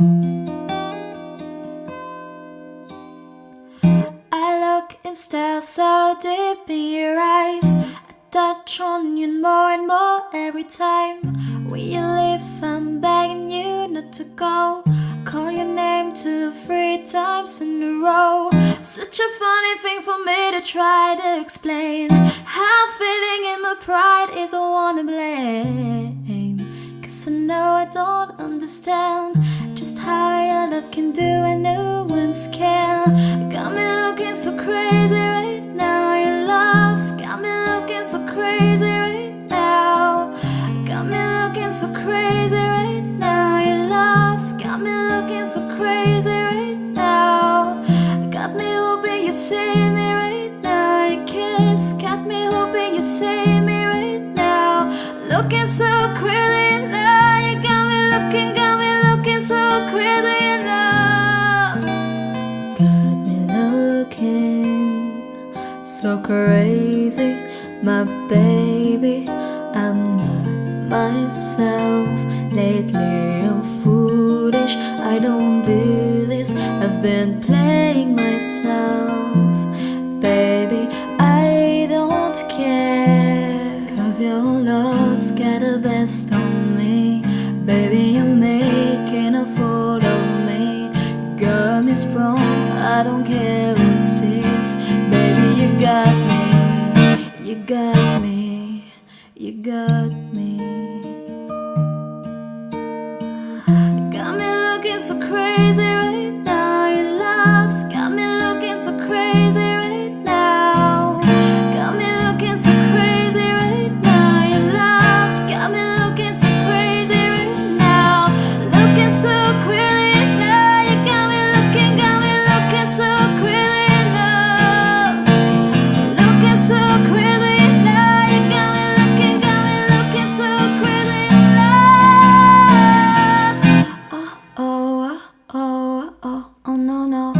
I look and stare so deep in your eyes. I touch on you more and more every time. When you leave? I'm begging you not to go. Call your name two, three times in a row. Such a funny thing for me to try to explain. How feeling in my pride is a one to blame. Cause I know I don't understand can do and no one's can Got me looking so crazy right now. Your love's got me looking so crazy right now. Got me looking so crazy right now. Your love's got me looking so crazy right now. Got me hoping you see me right now. Your kiss got me hoping you see me right now. Looking so crazy now. You got me looking, got me looking so crazy so crazy, my baby. I'm not myself. Lately, I'm foolish. I don't do this. I've been playing myself, baby. I don't care. Cause your love's got the best on me. Baby, you're making a fool of me. Got me sprung. I don't care who sees. You got me. Got me looking so crazy right oh, oh no no.